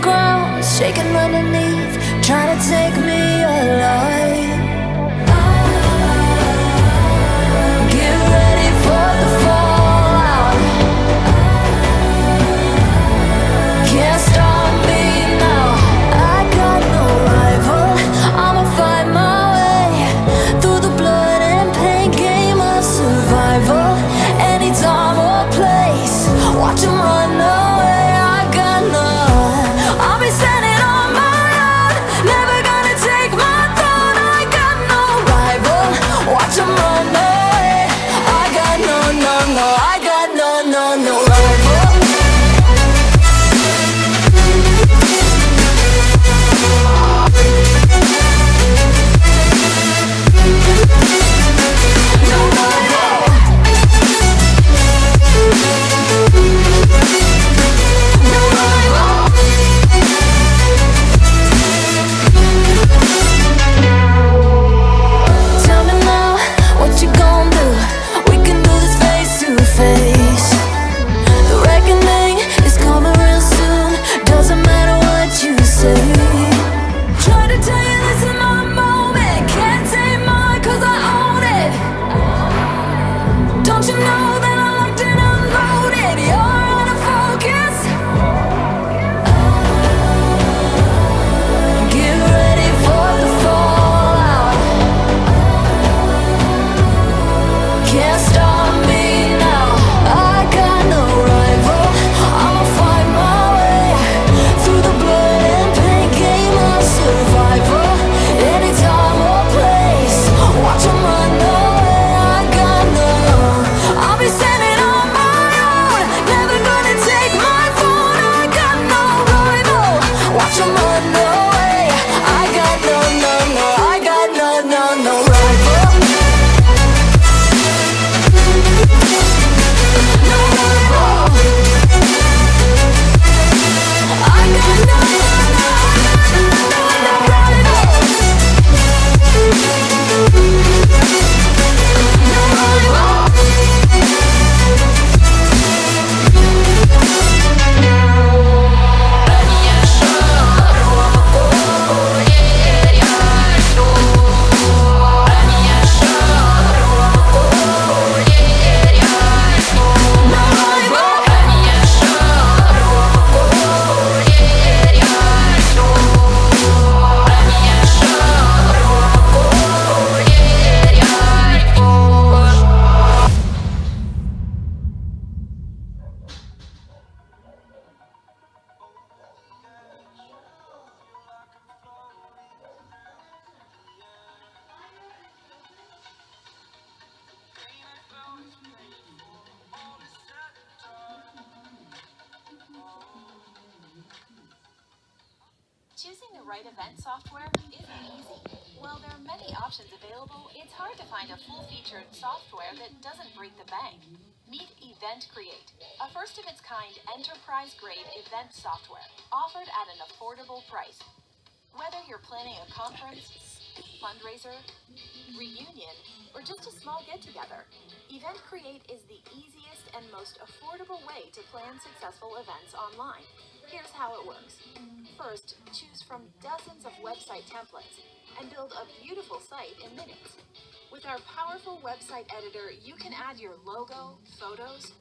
ground, shaking underneath, trying to take me alive. Right event software isn't easy. While there are many options available, it's hard to find a full-featured software that doesn't break the bank. Meet EventCreate, a first of its kind enterprise-grade event software offered at an affordable price. Whether you're planning a conference, fundraiser, reunion, or just a small get-together, EventCreate is the easiest and most affordable way to plan successful events online. Here's how it works. First, choose website templates and build a beautiful site in minutes. With our powerful website editor, you can add your logo, photos,